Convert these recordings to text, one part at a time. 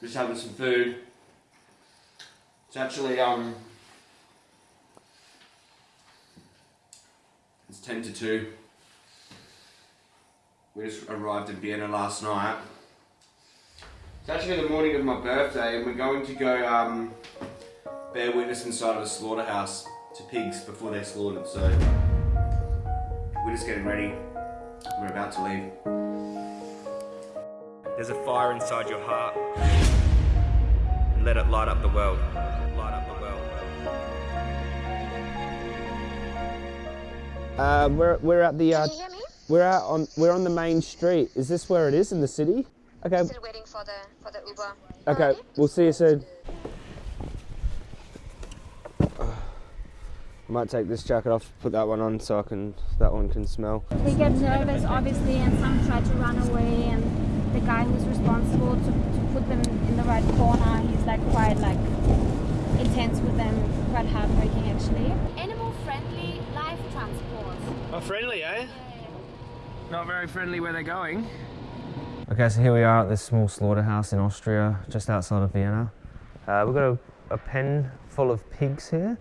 Just having some food. It's actually um it's ten to two. We just arrived in Vienna last night. It's actually the morning of my birthday and we're going to go um, bear witness inside of a slaughterhouse to pigs before they're slaughtered. So we're just getting ready. We're about to leave. There's a fire inside your heart. And let it light up the world. Light up the world. Uh, we're we're at the uh, Can you hear me? we're out on we're on the main street. Is this where it is in the city? Okay. Still waiting for the for the Uber. Okay. Alright. We'll see you soon. I might take this jacket off, put that one on so I can that one can smell. They get nervous, obviously, and some try to run away. And the guy who's responsible to, to put them in the right corner, he's like quite like intense with them, quite heartbreaking actually. Animal-friendly life transport. Oh, friendly, eh? Not very friendly where they're going. Okay, so here we are at this small slaughterhouse in Austria, just outside of Vienna. Uh, we've got a, a pen full of pigs here,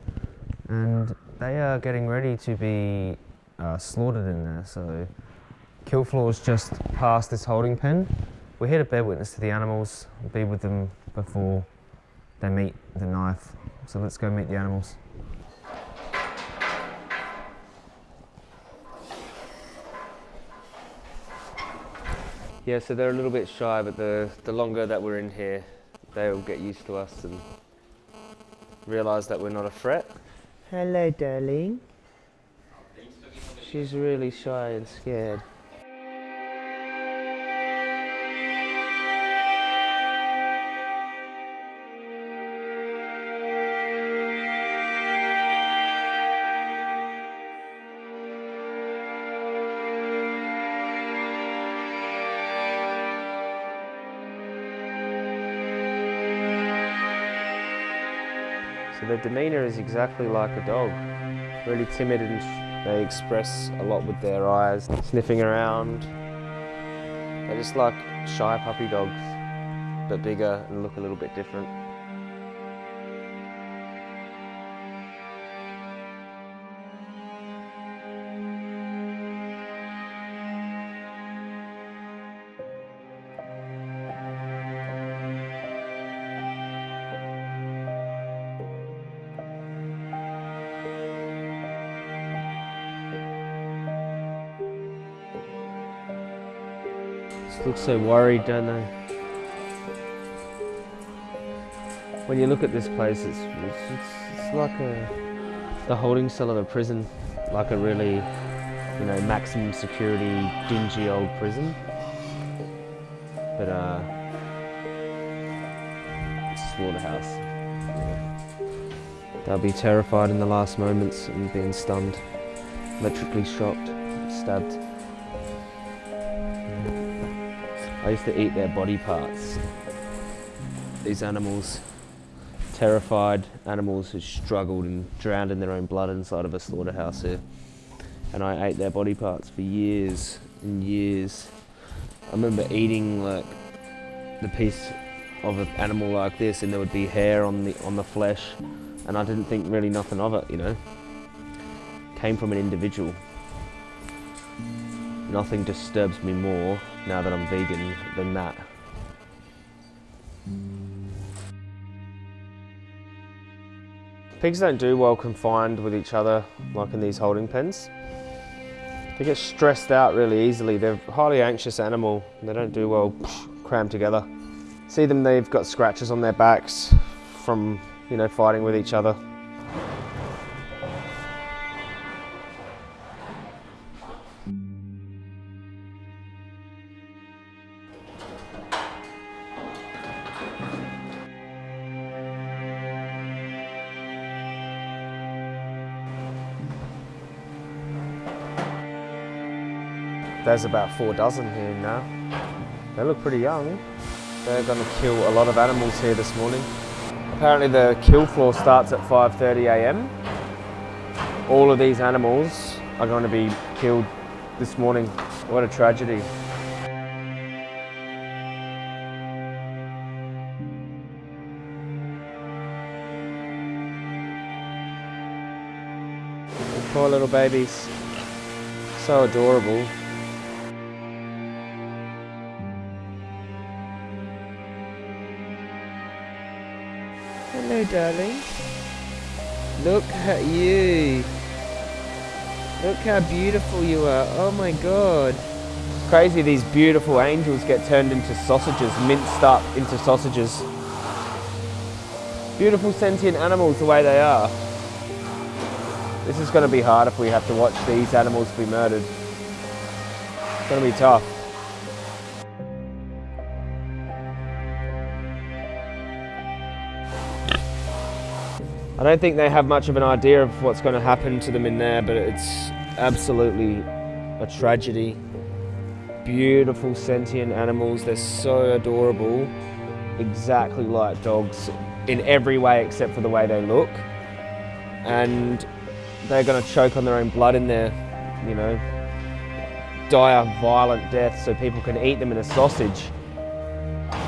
and they are getting ready to be uh, slaughtered in there. So, kill floor's just past this holding pen. We're here to bear witness to the animals, be with them before they meet the knife. So let's go meet the animals. Yeah, so they're a little bit shy, but the, the longer that we're in here, they'll get used to us and realise that we're not a threat. Hello, darling. She's really shy and scared. Their demeanour is exactly like a dog. Really timid and they express a lot with their eyes, sniffing around. They're just like shy puppy dogs, but bigger and look a little bit different. Just look so worried, don't they? When you look at this place, it's, it's, it's, like a, the holding cell of a prison, like a really, you know, maximum security, dingy old prison. But, uh, it's a slaughterhouse. They'll be terrified in the last moments and being stunned, electrically shocked, stabbed. I used to eat their body parts. These animals, terrified animals who struggled and drowned in their own blood inside of a slaughterhouse here. And I ate their body parts for years and years. I remember eating like the piece of an animal like this and there would be hair on the on the flesh and I didn't think really nothing of it, you know. Came from an individual. Nothing disturbs me more now that I'm vegan than that. Pigs don't do well confined with each other like in these holding pens. They get stressed out really easily. They're a highly anxious animal. They don't do well crammed together. See them, they've got scratches on their backs from, you know, fighting with each other. There's about four dozen here now. They look pretty young. They're going to kill a lot of animals here this morning. Apparently the kill floor starts at 5.30 a.m. All of these animals are going to be killed this morning. What a tragedy. Poor little babies. So adorable. Hello, darling. Look at you. Look how beautiful you are. Oh my god. Crazy these beautiful angels get turned into sausages, minced up into sausages. Beautiful sentient animals the way they are. This is going to be hard if we have to watch these animals be murdered. It's going to be tough. I don't think they have much of an idea of what's going to happen to them in there, but it's absolutely a tragedy. Beautiful sentient animals, they're so adorable, exactly like dogs in every way except for the way they look. And they're going to choke on their own blood in their, you know, die a violent death so people can eat them in a sausage.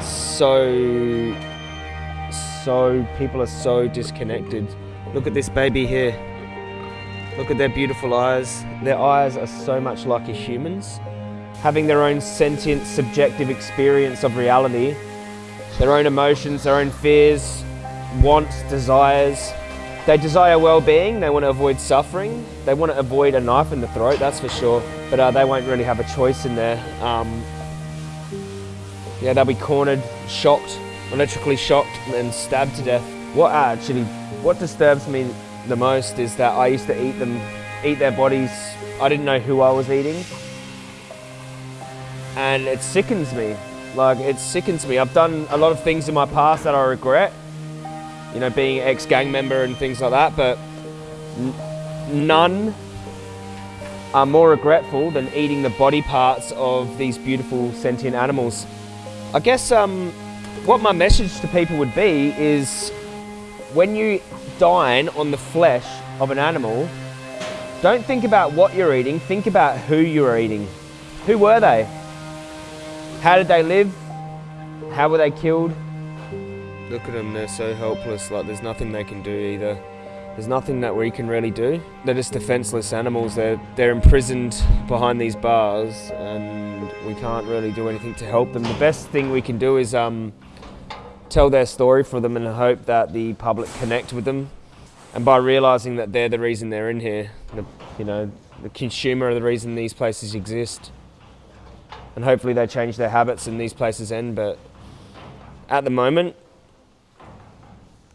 So so, people are so disconnected. Look at this baby here. Look at their beautiful eyes. Their eyes are so much like a human's. Having their own sentient, subjective experience of reality, their own emotions, their own fears, wants, desires. They desire well-being, they want to avoid suffering, they want to avoid a knife in the throat, that's for sure, but uh, they won't really have a choice in there. Um, yeah, they'll be cornered, shocked, electrically shocked and stabbed to death. What actually, what disturbs me the most is that I used to eat them, eat their bodies. I didn't know who I was eating. And it sickens me. Like, it sickens me. I've done a lot of things in my past that I regret. You know, being ex-gang member and things like that, but none are more regretful than eating the body parts of these beautiful sentient animals. I guess um, what my message to people would be is when you dine on the flesh of an animal, don't think about what you're eating, think about who you're eating. Who were they? How did they live? How were they killed? Look at them, they're so helpless, like there's nothing they can do either. There's nothing that we can really do. They're just defenseless animals. They're, they're imprisoned behind these bars and we can't really do anything to help them. The best thing we can do is um, tell their story for them and hope that the public connect with them. And by realizing that they're the reason they're in here, the, you know, the consumer are the reason these places exist. And hopefully they change their habits and these places end. But at the moment,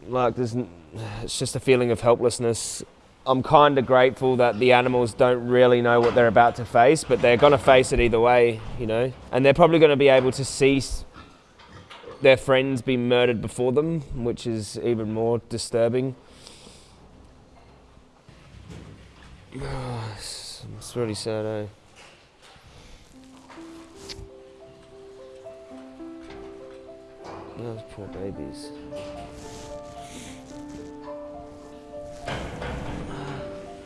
like there's, it's just a feeling of helplessness. I'm kind of grateful that the animals don't really know what they're about to face, but they're going to face it either way, you know. And they're probably going to be able to see their friends be murdered before them, which is even more disturbing. Oh, it's, it's really sad, eh? Those poor babies.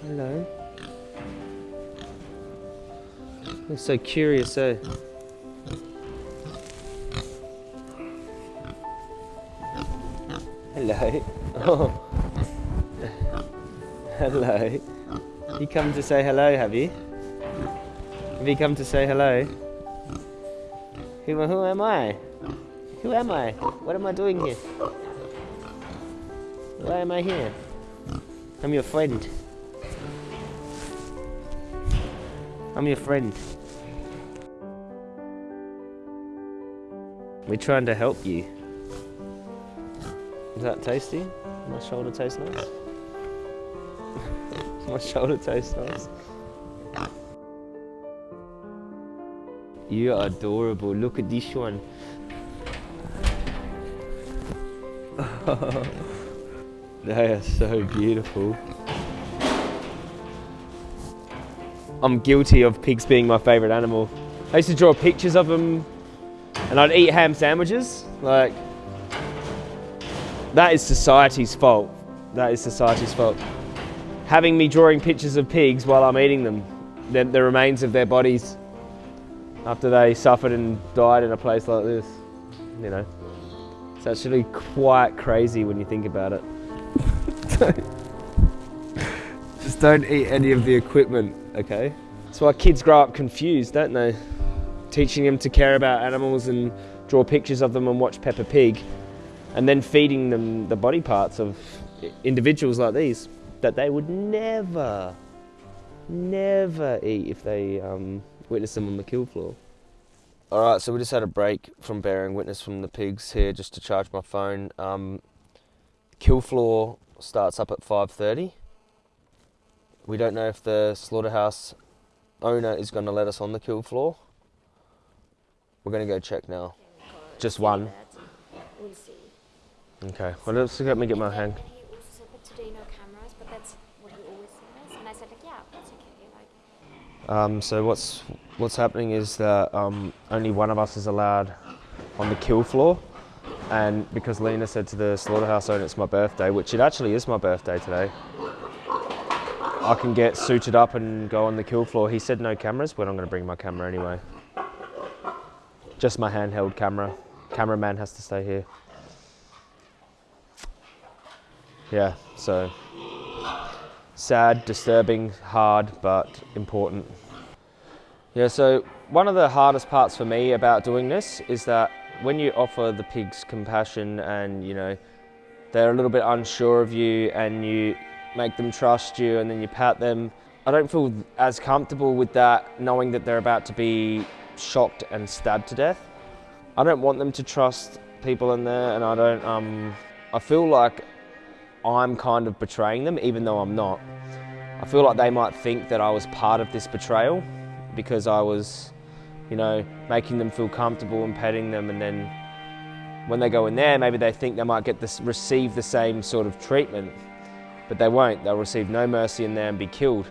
Hello. They're so curious, eh? Hello. Oh. hello. You come to say hello, have you? Have you come to say hello? Who, who am I? Who am I? What am I doing here? Why am I here? I'm your friend. I'm your friend. We're trying to help you. Is that tasty? My shoulder tastes nice. My shoulder tastes nice. You are adorable. Look at this one. they are so beautiful. I'm guilty of pigs being my favourite animal. I used to draw pictures of them and I'd eat ham sandwiches. Like, that is society's fault. That is society's fault. Having me drawing pictures of pigs while I'm eating them, the, the remains of their bodies after they suffered and died in a place like this, you know. It's actually quite crazy when you think about it. Don't eat any of the equipment, okay? That's why kids grow up confused, don't they? Teaching them to care about animals and draw pictures of them and watch Peppa Pig, and then feeding them the body parts of individuals like these that they would never, never eat if they um, witnessed them on the kill floor. All right, so we just had a break from bearing witness from the pigs here just to charge my phone. Um, kill floor starts up at 5.30. We don't know if the slaughterhouse owner is going to let us on the kill floor. We're going to go check now. Just one. We'll see. Okay, well, let's let me get my hand. And he also said, but today no cameras, but that's what he always says. And I said, like, yeah, that's okay. Like, Um, so what's what's happening is that um, only one of us is allowed on the kill floor, and because Lena said to the slaughterhouse owner it's my birthday, which it actually is my birthday today, I can get suited up and go on the kill floor. He said no cameras, but I'm going to bring my camera anyway. Just my handheld camera. Cameraman has to stay here. Yeah, so sad, disturbing, hard, but important. Yeah, so one of the hardest parts for me about doing this is that when you offer the pigs compassion and you know they're a little bit unsure of you and you make them trust you and then you pat them, I don't feel as comfortable with that knowing that they're about to be shocked and stabbed to death. I don't want them to trust people in there and I don't um I feel like I'm kind of betraying them even though I'm not. I feel like they might think that I was part of this betrayal because I was, you know, making them feel comfortable and petting them, and then when they go in there, maybe they think they might get this, receive the same sort of treatment, but they won't. They'll receive no mercy in there and be killed.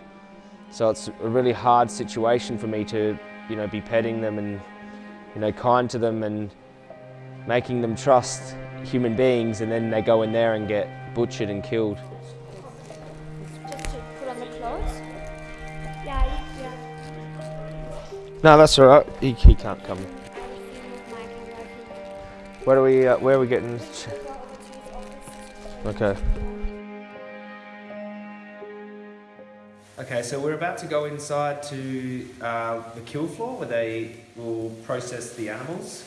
So it's a really hard situation for me to, you know, be petting them and, you know, kind to them and making them trust human beings, and then they go in there and get butchered and killed. No, that's all right. He, he can't come. Where are we? Uh, where are we getting? Okay. Okay, so we're about to go inside to uh, the kill floor where they will process the animals.